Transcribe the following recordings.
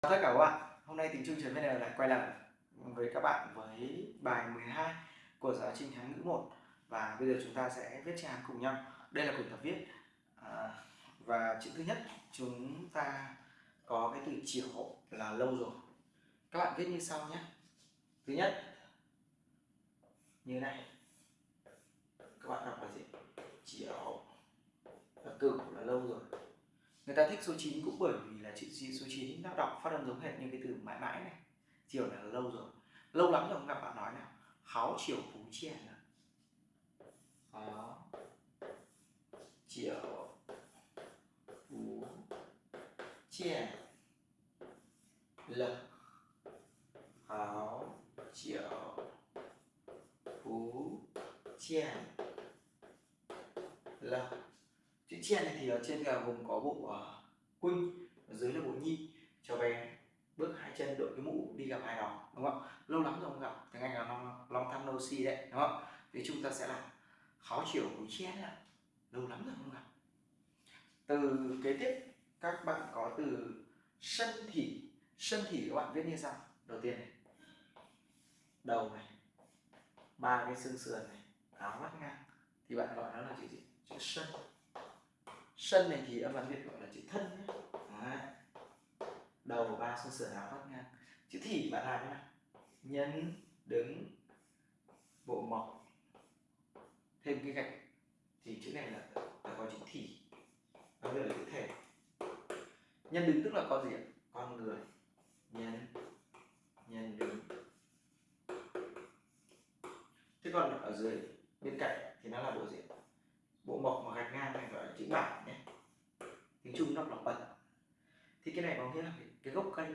tất cả các bạn, hôm nay tiếng Trung vn lại quay lại với các bạn với bài 12 của giáo trình Hán ngữ 1 và bây giờ chúng ta sẽ viết chữ Hán cùng nhau. Đây là quyển tập viết à, và chữ thứ nhất chúng ta có cái từ chiều là lâu rồi. Các bạn viết như sau nhé. Thứ nhất như này. Các bạn đọc là gì? Chiều và cửu là lâu rồi người ta thích số 9 cũng bởi vì là chữ số 9 nó đọc phát âm giống hệt như cái từ mãi mãi này. Chiều này là lâu rồi. Lâu lắm rồi không gặp bạn nói nào. Háo chiều phú chèn là háo chiều phú chèn là háo chiều phú chèn là chữ chen này thì ở trên là vùng có bộ uh, ở dưới là bộ nhi. Cho bé bước hai chân đội cái mũ đi gặp ai đó đúng không lâu lắm rồi không gặp tiếng anh là long long time no si đấy đúng không thì chúng ta sẽ làm khó chịu của chen là lâu lắm rồi không gặp. Từ kế tiếp các bạn có từ sân thỉ sân thỉ các bạn viết như sau. Đầu tiên này đầu này ba cái xương sườn này áo mắt ngang. Thì bạn gọi nó là chữ gì? Chữ sân sân này thì âm văn việt gọi là chữ thân nhé đầu đầu ba xương sườn áo thoát ngang chữ thì bạn làm thế nhân đứng bộ mộc thêm cái gạch thì chữ này là, là có chữ thì nó đây là chữ thể. Nhân đứng tức là con gì ạ? Con người. Nhân nhân đứng. Thế còn ở dưới bên cạnh thì nó là bộ gì bộ mộc mà gạch ngang này gọi là chữ bản nhé. Tiếng trung đọc là bẩn thì cái này có nghĩa là cái, cái gốc cây.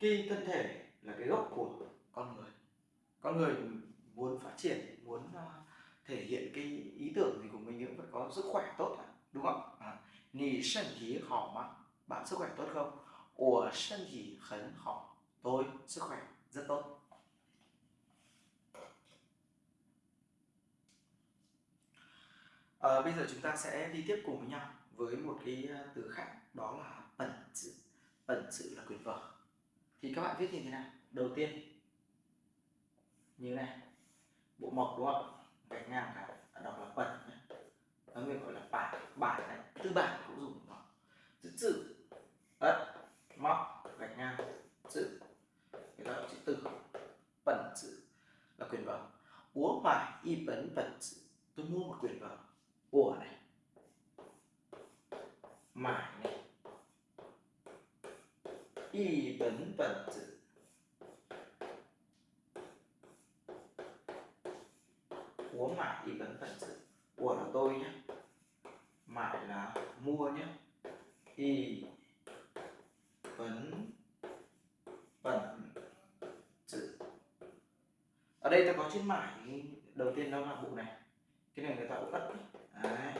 Cái thân thể là cái gốc của con người. Con người muốn phát triển muốn à, thể hiện cái ý tưởng gì của mình cũng phải có sức khỏe tốt đúng không? À, nì sân thí hảo mà bạn sức khỏe tốt không? Ủa sân thí khấn hảo tôi sức khỏe rất tốt. À, bây giờ chúng ta sẽ đi tiếp cùng với nhau với một cái ờ, từ khác đó là bẩn chữ bẩn chữ là quyền vở. Thì các bạn viết như thế nào? Đầu tiên như này. Bộ mộc đúng không gạch ngang cả đọc là bẩn nó người gọi là bản bản này. Tư bản cũng dùng nó chữ chữ. Ất móc gạch ngang. Chữ. Người ta chữ từ. Bẩn chữ là quyền vở. Uống phải y bẩn bẩn chữ tôi mua một quyền vở của này mải này. Y bấn bẩn chữ của mải y bấn bẩn tử. Của là tôi nhé. Mải là mua nhé. Y bẩn bẩn chữ ở đây ta có chữ mải đầu tiên đó là bộ này. Cái này người ta cũng cắt Đấy.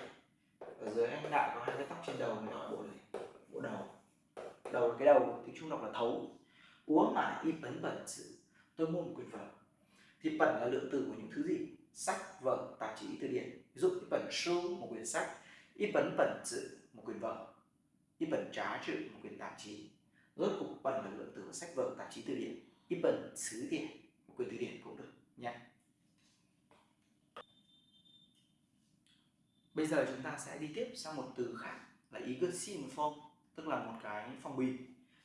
ở dưới anh đại có hai cái tóc trên đầu người gọi bộ này, bộ đầu. Đầu cái đầu thì trung đọc là thấu. Uống mà y bấn bẩn sự, tôi mua một quyển vở. Thì bẩn là lượng từ của những thứ gì? Sách, vở, tạp chí, từ điển. Ví dụ y bẩn một quyển sách. Y bẩn bẩn sự, một quyển vở. Y bẩn trá chữ một quyển tạp chí. Rốt cục bẩn là lượng từ của sách, vở, tạp chí, từ điển. Y bẩn xứ điển, một quyển từ điển cũng được nha. Bây giờ chúng ta sẽ đi tiếp sang một từ khác là ý cứ sin tức là một cái phong bì.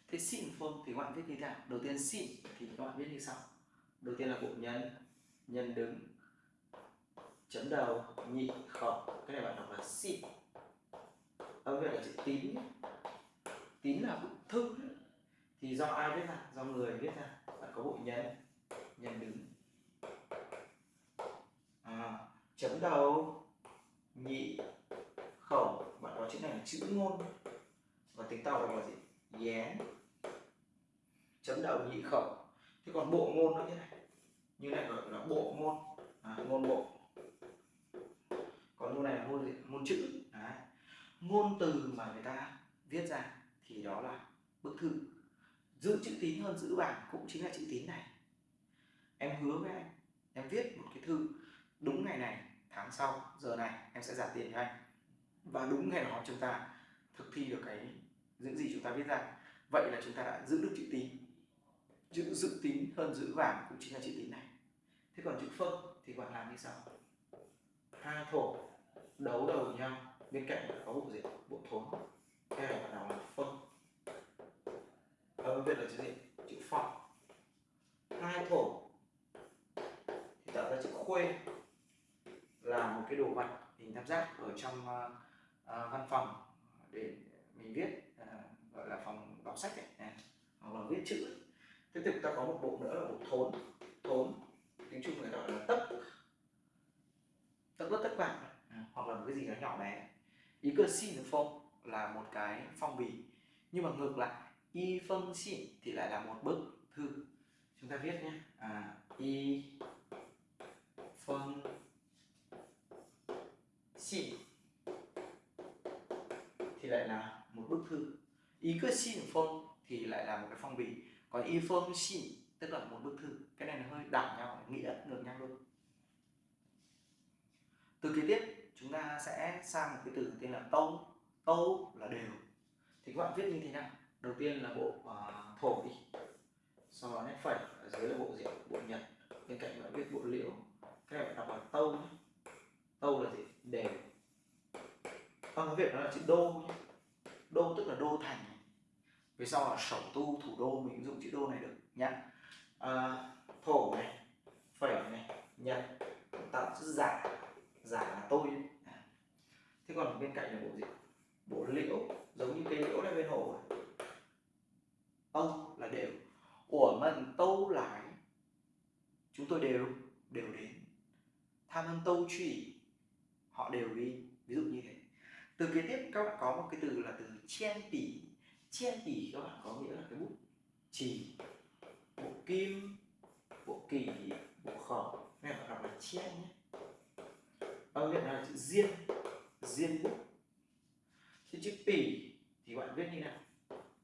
Thế xin phong thì các bạn viết như thế nào? Đầu tiên xin thì các bạn viết như sau. Đầu tiên là bộ nhân, nhân đứng, chấm đầu, nhị khẩu. Cái này bạn đọc là xin. Âm vậy là chữ tín. Tín là bức thư thì do ai viết ra? Do người viết ra. Bạn có bộ nhân, nhân đứng. À, chấm đầu nhị khẩu bạn có chữ này là chữ ngôn. Và tiếng tàu là gì? Dén chấm đầu nhị khẩu. Thế còn bộ ngôn nó như này. Như này gọi là bộ ngôn. À, ngôn bộ. Còn ngôn này là ngôn gì? Ngôn chữ. Đấy. ngôn từ mà người ta viết ra thì đó là bức thư. Giữ chữ tín hơn giữ bảng cũng chính là chữ tín này. Em hứa với anh em viết một cái thư đúng ngày này tháng sau, giờ này em sẽ trả tiền cho anh. Và đúng ngày đó chúng ta thực thi được cái những gì chúng ta viết ra. Vậy là chúng ta đã giữ được chữ tín. Chữ dự tín hơn giữ vàng cũng chính là chữ tín này. Thế còn chữ phân thì bạn làm như sau. Hai thổ, đấu đầu nhau. Bên cạnh có bộ gì? Bộ thốn. Cái này bạn nào là phân ở ờ, bên là chữ gì? Chữ phong hai thổ, thì tạo ra chữ khuê là một cái đồ vật hình tam giác ở trong uh, uh, văn phòng để mình viết uh, gọi là phòng đọc sách ấy, này, hoặc là viết chữ. Tiếp tục ta có một bộ nữa là bộ thốn thốn tiếng trung người gọi là tấc. Tấc đất tấc vạn à, hoặc là một cái gì đó nhỏ bé. Ý cơ xin phong là một cái phong bì nhưng mà ngược lại y phân xin thì lại là một bức thư. Chúng ta viết nhé à, y phân xin thì lại là một bức thư. Ý cơ xin phong thì lại là một cái phong bì. Còn y phong xin tức là một bức thư. Cái này nó hơi đảo nhau nghĩa ngược nhau luôn. Từ kế tiếp chúng ta sẽ sang một cái từ tên là tâu. Tâu là đều. Thì các bạn viết như thế nào? Đầu tiên là bộ uh, thổ đi. Sau đó nét phẩy ở dưới là bộ diệu bộ nhật. Bên cạnh bạn viết bộ liễu. Cái này bạn đọc là tâu tâu là gì? Đều bằng tiếng việt nó là chữ đô nhé. Đô tức là đô thành. Về sau tu thủ đô mình dùng chữ đô này được. Nhá à, thổ này phẩy này nhật tạo chữ giả. Giả là tôi. À. thế còn bên cạnh là bộ gì? Bộ liễu. Giống như cây liễu này bên hồ à? ông là đều. Của mình tâu lại chúng tôi đều đều đến. Tham ơn tâu truy họ đều đi ví dụ như thế. Từ kế tiếp, các bạn có một cái từ là từ chen tỉ. Chen tỉ các bạn có nghĩa là cái bút chỉ bộ kim, bộ kỳ, bộ khổ này là đọc là chen nhé. Vâng, Âm việt là chữ diên diên bút. Thế chữ tỉ thì bạn viết như nào?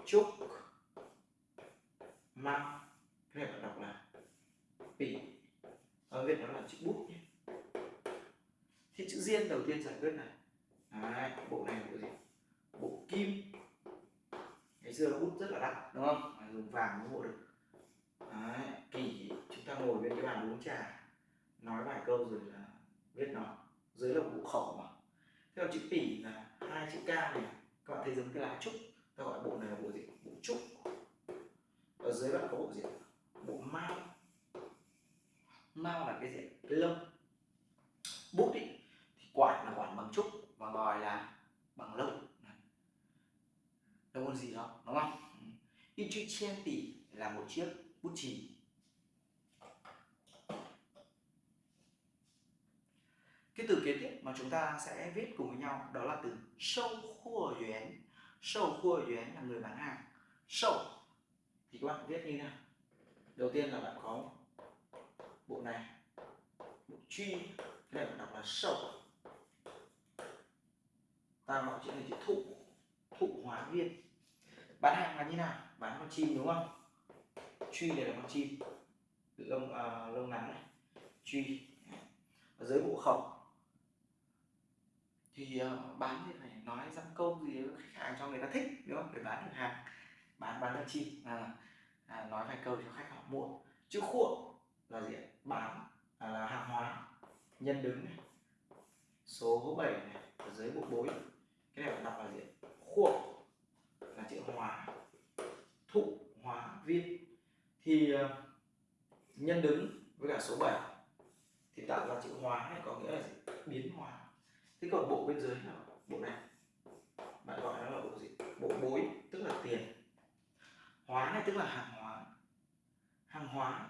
Trúc mang cái này bạn đọc là tỉ. Vâng, Ở việt nó là chữ bút nhé thì chữ diên đầu tiên giải quyết này. Đấy, bộ này là bộ gì? Bộ kim. Ngày xưa bút rất là đắt đúng không? Dùng vàng mới mua được. Đấy, kỳ. Chúng ta ngồi bên cái bàn uống trà nói vài câu rồi là viết nó. Dưới là bộ khẩu mà. Theo chữ tỷ là hai chữ ca này. Các bạn thấy giống cái lá trúc. Ta gọi bộ này là bộ gì? Bộ trúc. Ở dưới bạn có bộ gì bộ mao. Mao là cái gì cái lông. Bút ý. thì quản là quản bằng trúc và ngòi là bằng lông. Đâu có gì đó, đúng không? In chữ chen là một chiếc bút chì. Cái từ kế tiếp mà chúng ta sẽ viết cùng với nhau đó là từ sâu khua yuán sâu khua yuán là người bán hàng. Sâu thì các bạn viết như thế nào? Đầu tiên là bạn có bộ này, bộ truy đây bạn đọc là sâu ta gọi chữ này chữ thụ thụ hóa viên. Bán hàng là như nào? Bán con chim đúng không? Truy này là con chim. Lông à, lông ngắn này. Truy. Ở dưới bộ khẩu. Thì uh, bán thì phải nói dăm câu gì đó khách hàng cho người ta thích đúng không? Để bán được hàng. Bán bán con chim. À, à, nói vài câu cho khách họ mua chữ khuộm là gì bán à, là hàng hóa. Nhân đứng này. Số 7 này ở dưới bộ bối cái này bạn đọc là gì? Khuộm là chữ hòa, thụ hóa viên. Thì ờ, nhân đứng với cả số 7 thì tạo ra chữ hóa này có nghĩa là gì? Biến hóa thế còn bộ bên dưới là bộ này. Bạn gọi nó là bộ gì? Bộ bối, tức là tiền. Hóa này tức là hàng hóa. Hàng hóa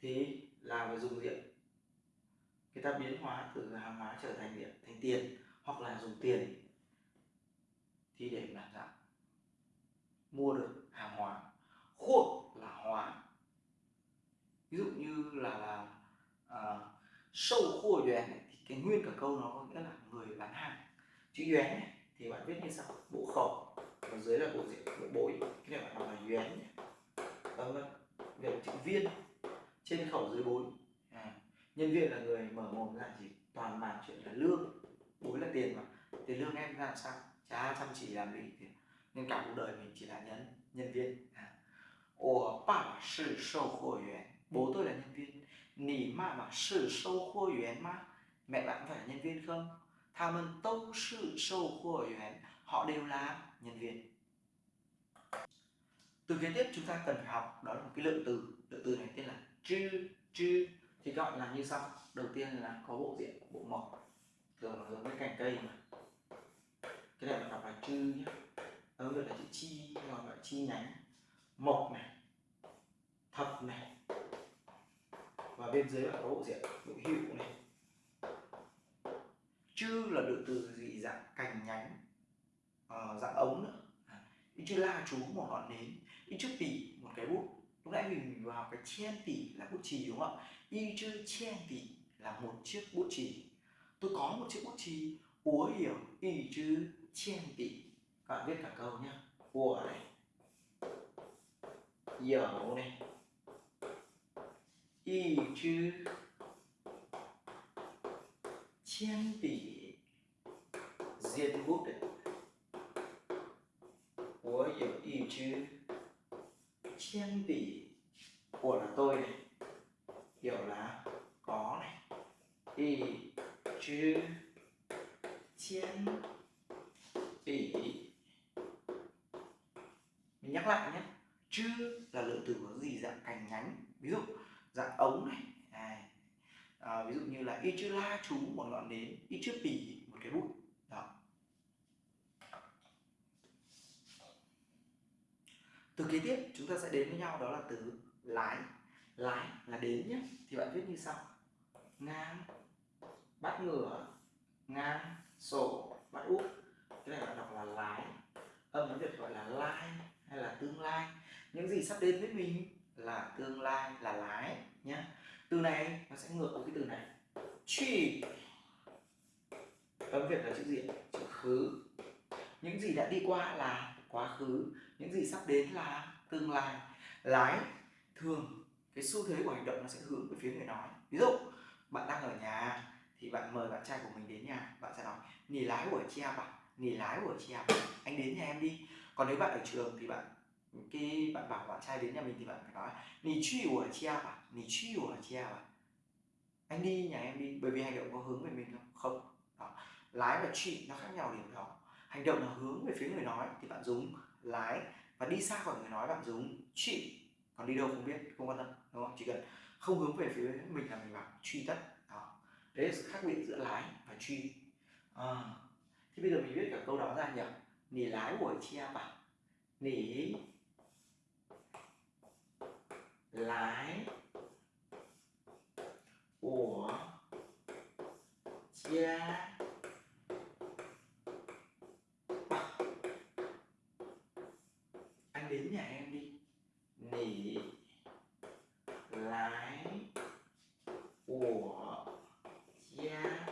thì là phải dùng diện. Người ta biến hóa từ hàng hóa trở thành điện thành tiền hoặc là dùng tiền thì để làm sao mua được hàng hóa khuôn là hóa. Ví dụ như là là à, sâu khua yuan thì cái nguyên cả câu nó có nghĩa là người bán hàng. Chữ yuan thì bạn viết như sau bộ khẩu và dưới là bộ diện bộ bối. Cái này bạn đọc là yuan nhé. Vâng, vâng. Về chữ viên trên khẩu dưới bối. À, nhân viên là người mở mồm ra chỉ toàn bàn chuyện là lương bối là tiền mà tiền lương em ra làm sao chả chăm chỉ làm gì thì nên cả cuộc đời mình chỉ là nhân nhân viên à. 我爸爸是售货员 bố tôi là nhân viên 你妈妈是售货员吗 mẹ bạn phải là nhân viên không 他们都是售货员 họ đều là nhân viên từ kế tiếp chúng ta cần phải học đó là một cái lượng từ lượng từ này tên là chư chư thì các bạn làm như sau đầu tiên là có bộ diện bộ mộc thường là giống với cành cây mà. Cái này bạn đọc là chư nhé ở đây là chữ chi hoặc là chi nhánh. Mộc này thập này. Và bên dưới là có bộ diện bộ hữu này. Chư là được từ gì? Dạng cành nhánh uh, dạng ống nữa. À, ý chữ la chú một ngọn nến ý chữ tỷ một cái bút. Lúc nãy mình vào cái chen tỷ là bút chì đúng không ạ? Y chữ chen tỷ là một chiếc bút chì tôi có một chiếc bút chì úa hiểu y chứ chen tỷ các bạn viết cả câu nhé của này. Hiểu này. Y chứ chen tỷ diệt bút này, của hiểu y chứ chen tỷ của là tôi này. Hiểu là có này. Y chữ chiến. Tỷ mình nhắc lại nhé. Chữ là lượng từ có gì? Dạng cành nhánh. Ví dụ dạng ống này. À, à, ví dụ như là y chữ la chú một ngọn nến y chữ bỉ một cái bút đó. Từ kế tiếp chúng ta sẽ đến với nhau đó là từ lái. Lái là đến nhé. Thì bạn viết như sau. Ngang bắt ngửa, ngang, sổ, bắt úp. Cái này bạn đọc là lái. Âm nó được gọi là lai hay là tương lai. Những gì sắp đến với mình là tương lai, là lái nhé từ này nó sẽ ngược với cái từ này. Truy âm việt là chữ gì chữ khứ. Những gì đã đi qua là quá khứ. Những gì sắp đến là tương lai. Lái thường, cái xu thế của hành động nó sẽ hướng về phía người nói. Ví dụ, bạn đang ở nhà thì bạn mời bạn trai của mình đến nhà, bạn sẽ nói, nghỉ lái của chị em à nghỉ lái của chị em anh đến nhà em đi. Còn nếu bạn ở trường thì bạn, cái bạn bảo bạn trai đến nhà mình thì bạn phải nói, nghỉ truy của chị em à nghỉ truy của chị em à anh đi nhà em đi. Bởi vì hành động có hướng về mình không? Không. Đó. lái và truy nó khác nhau điểm đó. Hành động là hướng về phía người nói thì bạn dùng lái và đi xa khỏi người nói bạn dùng truy còn đi đâu không biết, không quan tâm, đúng không? Chỉ cần không hướng về phía mình là mình bảo truy tất đấy là sự khác biệt giữa lái và truy. À, thì bây giờ mình viết cả câu đó ra nhỉ? Nỉ lái của chị em bảo nỉ lái của cha anh đến nhà em đi. Nỉ lái của cha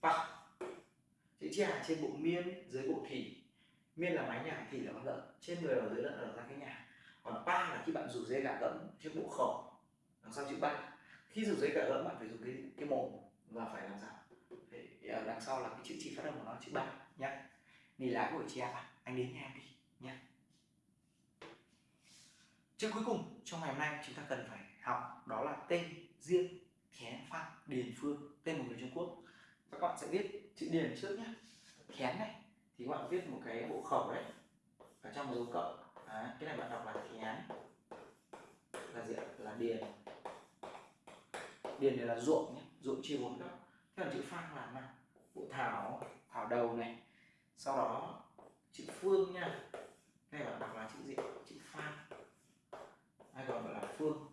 bắc trà trên bộ miên dưới bộ thủy miên là mái nhà thủy là con lợn. Trên người và dưới lợn ở ra cái nhà. Còn ba là khi bạn rủ dây gạ gẫm trên bộ khẩu đằng sau chữ ba? Khi rủ dây gạ gẫm bạn phải dùng cái cái mồm và phải làm sao? Phải à, đằng sau là cái chữ chỉ phát âm của nó chữ ba nhé nì lá của chị em à anh đến nhà em đi nhé Chữ cuối cùng trong ngày hôm nay chúng ta cần phải học đó là tên riêng khé Phan Điền, Phương, tên một người Trung Quốc các bạn sẽ viết chữ Điền trước nhé. Khén này thì các bạn viết một cái bộ khẩu đấy ở trong dấu cộng. À, cái này bạn đọc là khén là gì là Điền. Điền này là ruộng nhé ruộng chia bốn góc. Thế còn chữ phang là nào? Bộ thảo thảo đầu này. Sau đó chữ Phương nha. Cái này bạn đọc là chữ gì? Chữ phang hay còn gọi là phương?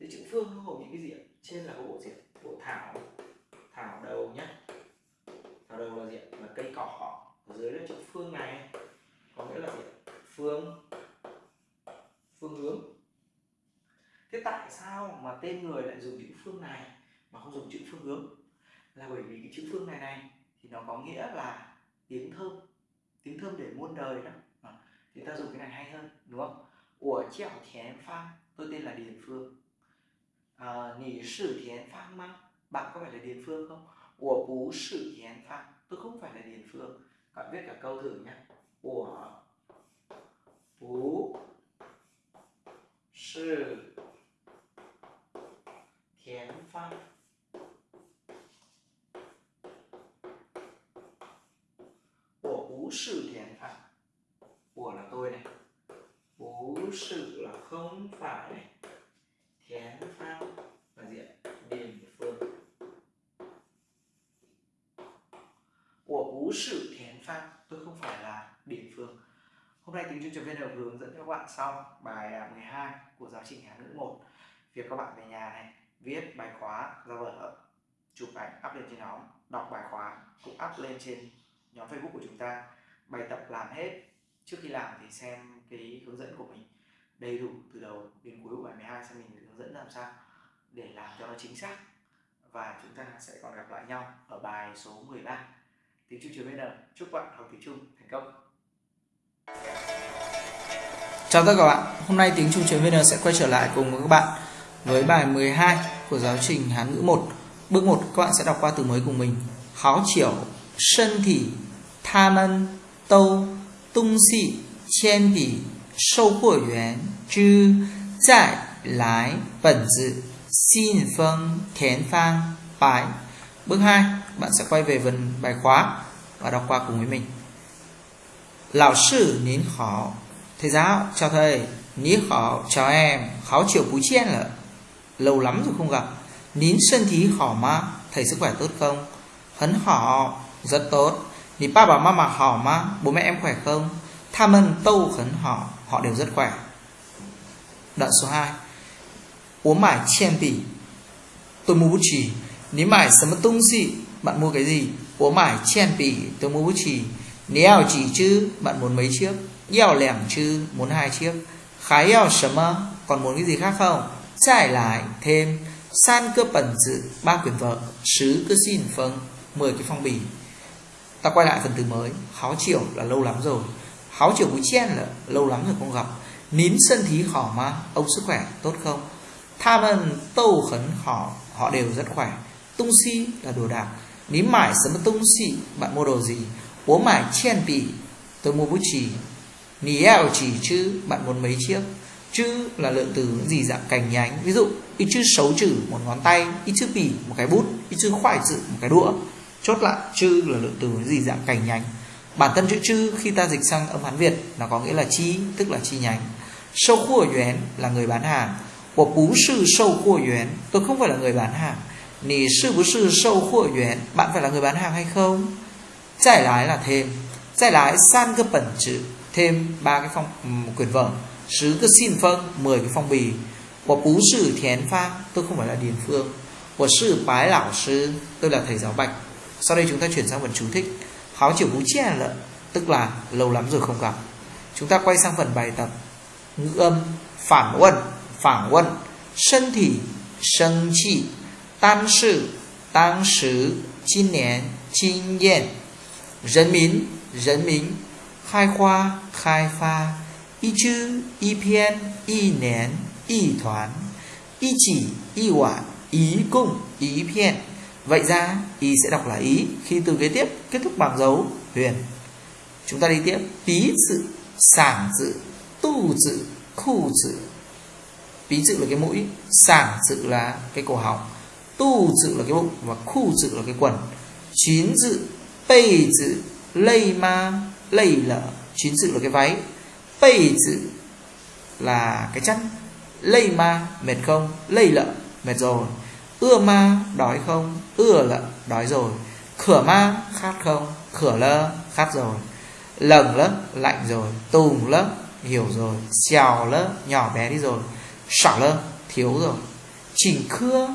Thế chữ phương nó gồm những cái gì trên là có bộ diện bộ thảo đầu nhá thảo đầu là gì ạ là cây cỏ ở dưới là chữ phương này. Có nghĩa là gì phương phương hướng. Thế tại sao mà tên người lại dùng chữ phương này mà không dùng chữ phương hướng? Là bởi vì cái chữ phương này này thì nó có nghĩa là tiếng thơm. Tiếng thơm để muôn đời đó. À, thì ta dùng cái này hay hơn đúng không? Của chèo thiền phan tôi tên là điền phương. À, nghỉ sử thiền phan mang. Bạn có phải là điền phương không? Của bú sử thiền phan tôi không phải là Điền Phương. Các bạn viết cả câu thử nhé của bú sư thiền pháp của bú sư thiền pháp của là tôi này. Bú sự là không phải này thiến pháp là gì ạ điền phương của bú sự thiến pháp tôi không phải là điền phương hôm nay tiếng trung vn hướng dẫn cho các bạn xong bài à, 12 của giáo trình hán ngữ 1 việc các bạn về nhà này, viết bài khóa, ra vở, chụp ảnh, up lên trên nhóm, đọc bài khóa, cũng up lên trên nhóm facebook của chúng ta. Bài tập làm hết, trước khi làm thì xem cái hướng dẫn của mình đầy đủ từ đầu đến cuối của bài 12 xem mình hướng dẫn làm sao để làm cho nó chính xác. Và chúng ta sẽ còn gặp lại nhau ở bài số 13 tiếng Trung trường VN chúc bạn học tiếng Trung thành công. Chào tất cả các bạn, hôm nay tiếng Trung chuyên VN sẽ quay trở lại cùng với các bạn với bài 12 của giáo trình Hán ngữ 1 Bước 1 các bạn sẽ đọc qua từ mới cùng mình Háo chiểu, sân thị, tha mân, tâu, tung xị, chen tỷ, sâu của yuán, chứ, giải, lái, bẩn dự, xin phân, thiến phang, bài Bước 2, bạn sẽ quay về phần bài khóa và đọc qua cùng với mình. Lão sư nín khó thầy giáo, chào thầy, ní khó, chào em, Khó chịu bú chen là lâu lắm rồi không gặp. Nín sân thí khó mà, thầy sức khỏe tốt không? Hấn họ rất tốt. Ní ba bà mama họ mà, bố mẹ em khỏe không? Tham ơn tâu khấn họ. Họ đều rất khỏe. Đoạn số 2 Uống mải chen bỉ Tôi mua bút chì. Ní mải sớm tung gì Bạn mua cái gì? Uống mải chen bỉ Tôi mua bút chì. Nếu chỉ chứ? Bạn muốn mấy chiếc? Yào lẻm chứ, Muốn hai chiếc. Khái yào sớm Còn muốn cái gì khác không? Giải lại thêm, San cơ bẩn dự, Ba quyển vợ, Sứ cơ xin phân mười cái phong bì. Ta quay lại phần từ mới, Háo chiều là lâu lắm rồi. Háo chiều búi chen là lâu lắm rồi không gặp. Nín sân thí khỏ mà Ông sức khỏe tốt không? Tham ân tâu khấn họ Họ đều rất khỏe. Tung si là đồ đạc. Ní mải sớm tung si, Bạn mua đồ gì? Bố mải chen bì Tôi mua bút chì. Niel chỉ chữ, Bạn muốn mấy chiếc? Chữ là lượng từ những gì dạng cành nhánh. Ví dụ ít chữ xấu chữ, một ngón tay. Ít chữ bỉ một cái bút. Ít chữ khoải chữ, một cái đũa. Chốt lại, chữ là lượng từ những gì dạng cành nhánh. Bản thân chữ chữ khi ta dịch sang âm Hán Việt, Nó có nghĩa là chi, tức là chi nhánh. Sâu khu ở yuán là người bán hàng. Của bú sư sâu khu ở yuán, Tôi không phải là người bán hàng. Nì sư bú sư sâu khu ở yuán, Bạn phải là người bán hàng hay không? Giải lái là thêm. Giải lái san cơ bẩn chữ thêm ba cái phong ừ, một quyển vở. Sứ cứ xin phân 10 cái phong bì. Của phú sử thiến pha tôi không phải là điền phương. Của sư bái lão sư, tôi là thầy giáo bạch. Sau đây chúng ta chuyển sang phần chú thích. Háo chiều bú chia lợn tức là lâu lắm rồi không gặp. Chúng ta quay sang phần bài tập. Ngữ âm, phản quân phản quân sân thị, sân trị. Tam sự tăng sứ. Chín nén chín yên dân mín khai khoa, khai pha, y chữ, y 篇 y nén, y thoán, y chỉ, y quả ý cung ý phiện vậy ra, y sẽ đọc là ý khi từ kế tiếp kết thúc bằng dấu, huyền. Chúng ta đi tiếp. Bí chữ sảng chữ tu chữ khu chữ bí chữ là cái mũi, sảng chữ là cái cổ họng, tu chữ là cái bụng và khu chữ là cái quần. Chín chữ tây chữ lây ma lây lở chín sự là cái váy. Bây sự là cái chăn lây ma mệt không? Lây lợ mệt rồi. Ưa ma đói không? Ưa lợ đói rồi. Khửa ma khát không? Khửa lơ khát rồi. Lầng lớp lạnh rồi. Tùng lớp hiểu rồi. Xèo lớp nhỏ bé đi rồi. Sỏ lơ thiếu rồi. Chỉnh khưa,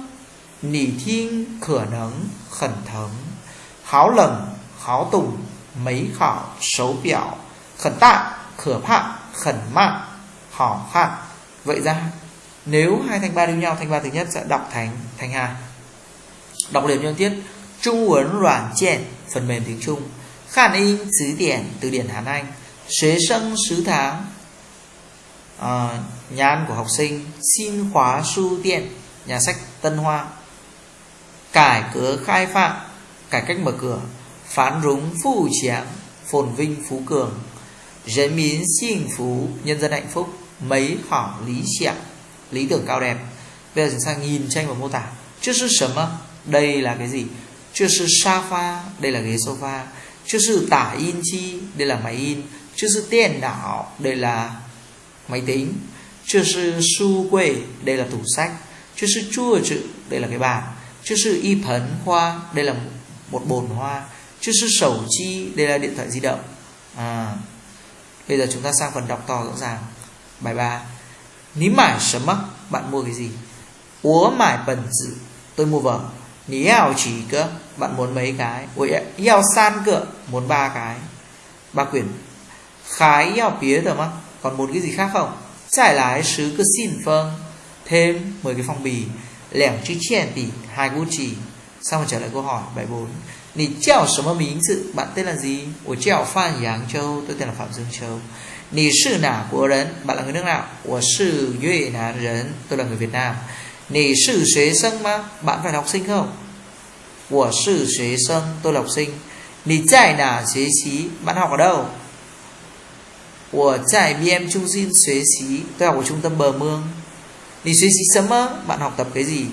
nỉ thiên khửa nấng, khẩn thống háo lầng háo tùng mấy khảo xấu biểu khẩn tạ khửa phạm khẩn mạng hỏ khạn vậy ra nếu hai thanh ba đều nhau thanh ba thứ nhất sẽ đọc thành thanh hai đọc liền nhân tiết trung uấn软件 phần mềm tiếng trung Khản in词điển từ điển Hán Anh Xế sân sứ tháng à, Nhà ăn của học sinh Xin khóa su tiện Nhà sách Tân Hoa Cải cửa khai phạm Cải cách mở cửa phán rúng phù tráng phồn vinh phú cường. Dân mín xin phú, nhân dân hạnh phúc, mấy hảo lý 想 lý tưởng cao đẹp. Bây giờ chúng ta nhìn tranh và mô tả. Trước sự sớm đây là cái gì? Trước sự sofa đây là ghế sofa. Trước sự tả in chi, đây là máy in. Trước sự tiền đảo đây là máy tính. Trước sự su quê, đây là tủ sách. Trước sự chua chữ, đây là cái bàn. Trước sự y phấn hoa đây là một bồn hoa chứ sư sầu chi đây là điện thoại di động. À, bây giờ chúng ta sang phần đọc to rõ ràng. Bài 3 ní mải sớm mắc bạn mua cái gì? Úa mải bẩn dự. Tôi mua vở ní ảo chỉ cơ bạn muốn mấy cái? Ôi eo san cơ muốn ba cái. Ba quyển. Khái eo pía rồi mắc còn một cái gì khác không? Trải lái sứ cứ xin vâng. Thêm 10 cái phong bì. Lẻm chữ chèn tỷ hai gucci xong rồi trở lại câu hỏi bài 4 Nì chào什么名字 bạn tên là gì 我叫范扬châu tôi tên là phạm dương châu Nì sư nào của人 bạn là người nước nào 我是越南人 tôi là người Việt Nam Nì sư xuế sân mà bạn phải là học sinh không 我是学生 tôi là học sinh Nì tại nào xế xí bạn học ở đâu 我在 BM 中心学习 tôi học ở trung tâm bờ mương Nì xuế xí sớm á bạn học tập cái gì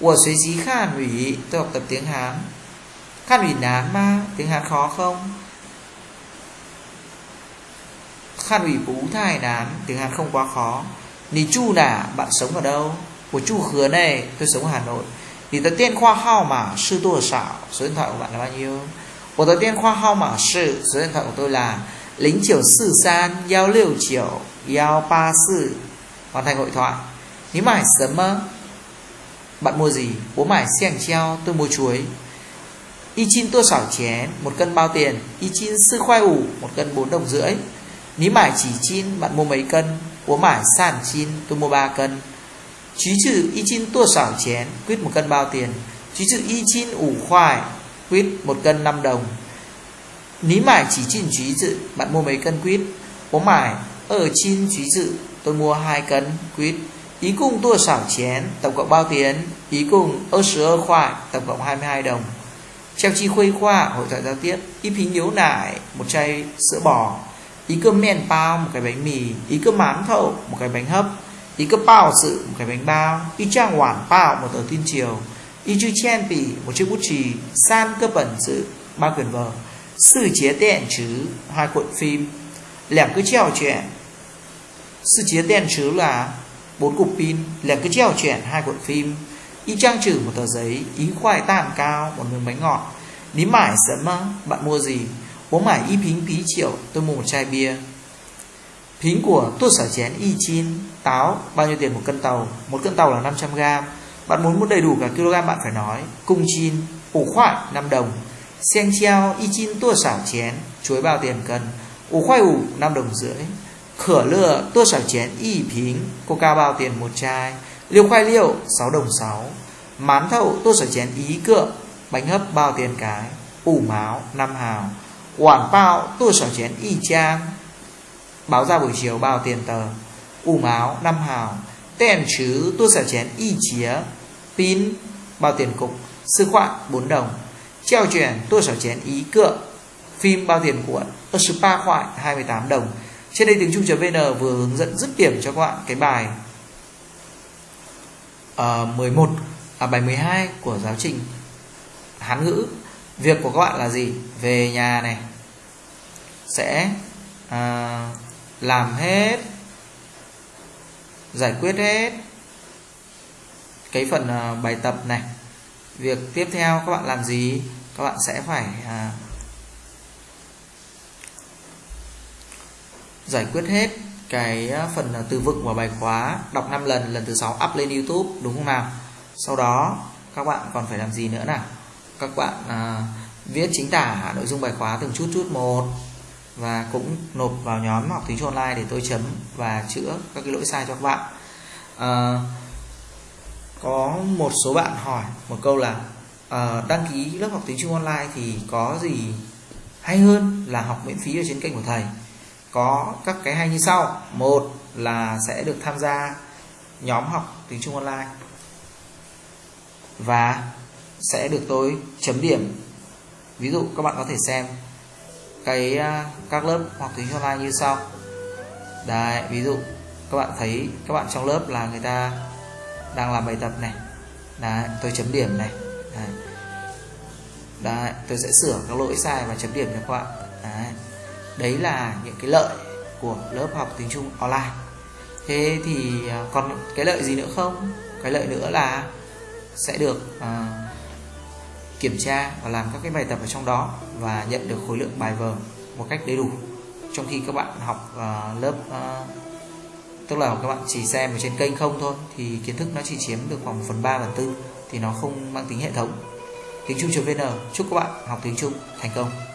我学习汉语 tôi học tập tiếng Hán Khát ủy nám ma, tiếng Hán khó không? Khát ủy bú thai nám tiếng Hán không quá khó. Nì chu nà, bạn sống ở đâu? Của chu khứa này, tôi sống ở Hà Nội. Nì tờ tiên khoa hao mà sư tôi xảo Số điện thoại của bạn là bao nhiêu? Của tờ tiên khoa hao mà sư, Số điện thoại của tôi là lính chiều sư san Giao liều chiều Giao ba sư. Hoàn thành hội thoại. Ní mải sớm mơ Bạn mua gì? Bố mải xiang treo tôi mua chuối. Y chín tua xảo chén, một cân bao tiền. Y chín sư khoai ủ, một cân bốn đồng rưỡi. Ní mải chỉ chín bạn mua mấy cân? Bố mải sàn chín tôi mua ba cân. Chí trừ y chín tua xảo chén Quyết một cân bao tiền. Chí trừ y chín ủ khoai Quyết một cân 5 đồng. Ní mải chỉ chín chí dự Bạn mua mấy cân quyết Bố mải ờ ở chín chí dự Tôi mua hai cân quyết Ý cùng tua xảo chén, Tổng cộng bao tiền? Ý cùng ơ sứ ơ khoai, Tổng cộng 22 đồng. Treo chi khuây khoa, hội thoại giao tiếp. Ít phí yếu nải một chai sữa bò. Ý cơm men bao, một cái bánh mì. Ý cơm mán thậu một cái bánh hấp. Ý cơm bao sự, một cái bánh bao. Ý trang hoàn bao, một tờ tin chiều. Ý chư chen bì một chiếc bút chì. San cơ bẩn sự, ba quyển vở. Sư chế đèn chứ hai cuộn phim. Lẻm cứ treo chuyện. Sư chế đèn chứ là bốn cục pin. Lẻm cứ treo chuyện, hai cuộn phim. Y trang trừ một tờ giấy Ý khoai tàn cao một miếng bánh ngọt. Ní mải sớm á, Bạn mua gì? Bố mải y phính phí triệu, Tôi mua một chai bia. Phính của tôi sở chén y chín Táo, bao nhiêu tiền một cân tàu? Một cân tàu là 500 gram. Bạn muốn mua đầy đủ cả kg bạn phải nói, Cung chin, ủ khoai 5 đồng. Sen treo y chín tua xảo chén, Chuối bao tiền cân? Ủ khoai ủ 5 đồng rưỡi. Khở lựa tua xảo chén y phính, Coca bao tiền một chai? Liều khoai liệu 6 đồng 6 Mán thậu, tôi sở chén ý cựa, Bánh hấp bao tiền cái. Ủ máu 5 hào. Quảng bao tôi sở chén y chang. Báo ra buổi chiều bao tiền tờ. Ủ máu 5 hào. Tên chứ, tôi sở chén y chía. Pin, bao tiền cục. Sư khoạn 4 đồng. Treo chuyển tôi sở chén ý cựa. Phim, bao tiền cuộn. Ở spa khoại 28 đồng. Trên đây tiếng Trung.vn vừa hướng dẫn dứt điểm cho các bạn cái bài Ờ, uh, 11 à, bài 12 của giáo trình Hán ngữ. Việc của các bạn là gì? Về nhà này. Sẽ à, làm hết giải quyết hết cái phần à, bài tập này. Việc tiếp theo các bạn làm gì? Các bạn sẽ phải à, giải quyết hết cái ờ, phần ờ, từ vựng và bài khóa đọc 5 lần lần thứ 6 up lên YouTube đúng không nào? Sau đó các bạn còn phải làm gì nữa nào? Các bạn à, viết chính tả nội dung bài khóa từng chút chút một và cũng nộp vào nhóm học tiếng Trung online để tôi chấm và chữa các cái lỗi sai cho các bạn. À, có một số bạn hỏi một câu là à, đăng ký lớp học tiếng Trung online thì có gì hay hơn là học miễn phí ở trên kênh của thầy? Có các cái hay như sau. Một là sẽ được tham gia nhóm học tiếng Trung online và sẽ được tôi chấm điểm. Ví dụ các bạn có thể xem cái à, các lớp học tiếng Trung online như sau. Đấy, ví dụ các bạn thấy các bạn trong lớp là người ta đang làm bài tập này. Đấy, tôi chấm điểm này. Đấy. đấy, tôi sẽ sửa các lỗi sai và chấm điểm cho các bạn. Đấy đấy là những cái lợi của lớp học tiếng Trung online. Thế thì à, còn cái lợi gì nữa không? Cái lợi nữa là sẽ được uh, kiểm tra và làm các cái bài tập ở trong đó và nhận được khối lượng bài vở một cách đầy đủ. Trong khi các bạn học uh, lớp uh, tức là các bạn chỉ xem ở trên kênh không thôi thì kiến thức nó chỉ chiếm được khoảng 1 phần 3 phần tư thì nó không mang tính hệ thống. Tiếng Trung.vn chúc các bạn học tiếng Trung thành công.